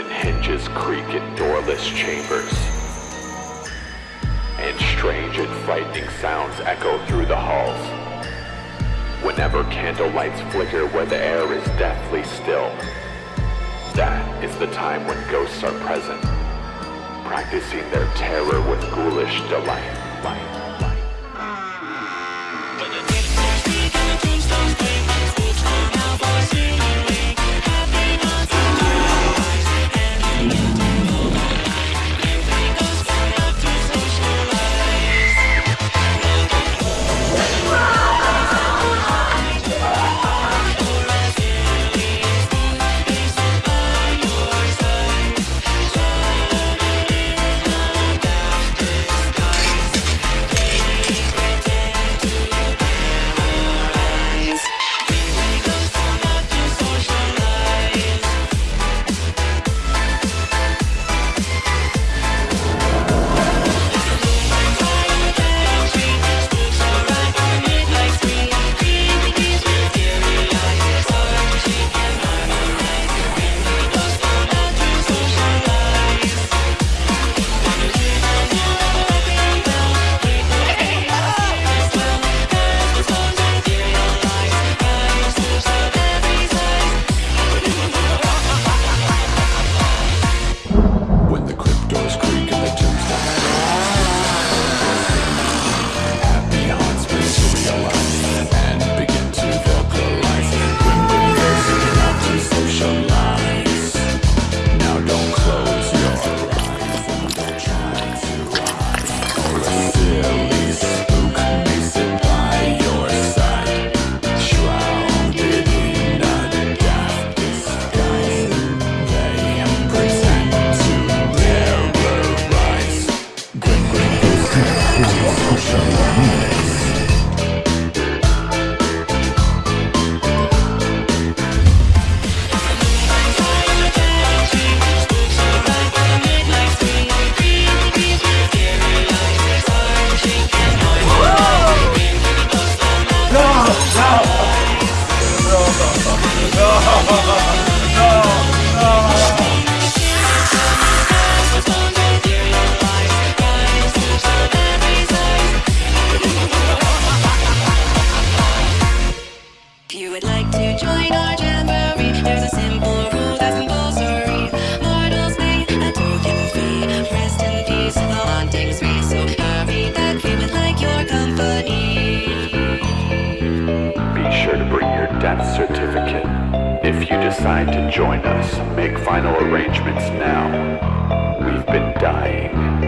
When hinges creak in doorless chambers, and strange and frightening sounds echo through the halls. Whenever candlelights flicker where the air is deathly still, that is the time when ghosts are present, practicing their terror with ghoulish delight. Death certificate. If you decide to join us, make final arrangements now. We've been dying